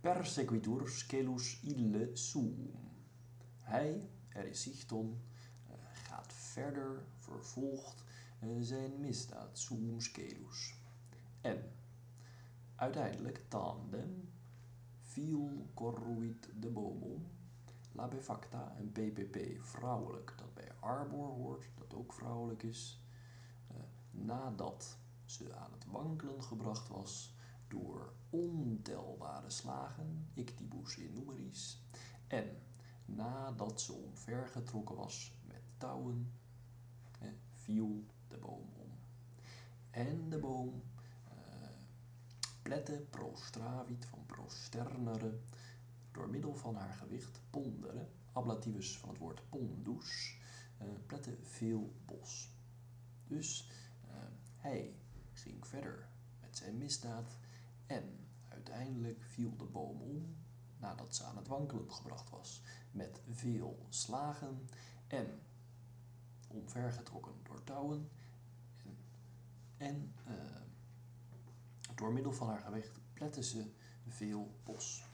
Persequitur scelus ille sum. Hij, er is Sichton, eh, gaat verder, vervolgt eh, zijn misdaad, sum scelus. En uiteindelijk tandem viel corruit de boom La befacta, een PPP vrouwelijk, dat bij arbor hoort, dat ook vrouwelijk is, uh, nadat ze aan het wankelen gebracht was door ontelbare slagen, ictibus in numeris, en nadat ze omvergetrokken was met touwen, eh, viel de boom om. En de boom uh, plette prostravit van prosternere door middel van haar gewicht ponderen, ablativus van het woord pondus, uh, plette veel bos. Dus hij ging verder met zijn misdaad viel de boom om nadat ze aan het wankelen gebracht was met veel slagen en omvergetrokken door touwen en, en uh, door middel van haar gewicht plette ze veel bos.